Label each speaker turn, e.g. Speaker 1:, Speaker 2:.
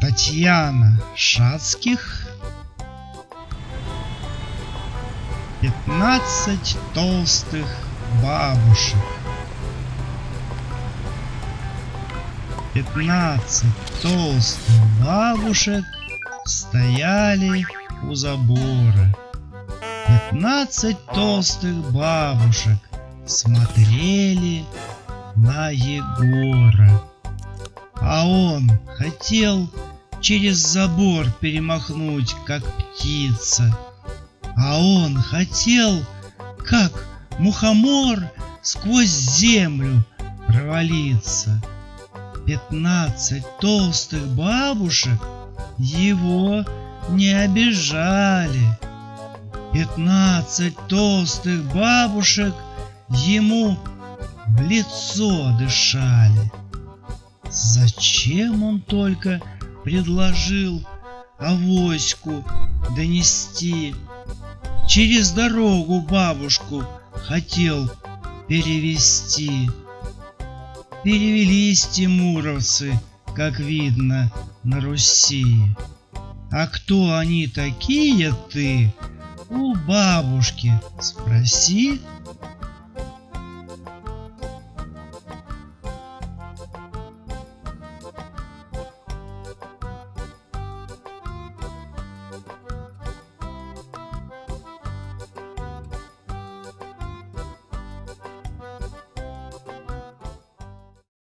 Speaker 1: Татьяна Шацких. 15 толстых бабушек. 15 толстых бабушек стояли у забора. 15 толстых бабушек смотрели на Егора. А он хотел через забор перемахнуть, как птица. А он хотел, как мухомор, сквозь землю провалиться. Пятнадцать толстых бабушек его не обижали. Пятнадцать толстых бабушек ему в лицо дышали. Зачем он только предложил авоську донести? Через дорогу бабушку хотел перевести. Перевелись тимуровцы, как видно, на Руси. А кто они такие ты, у бабушки спроси.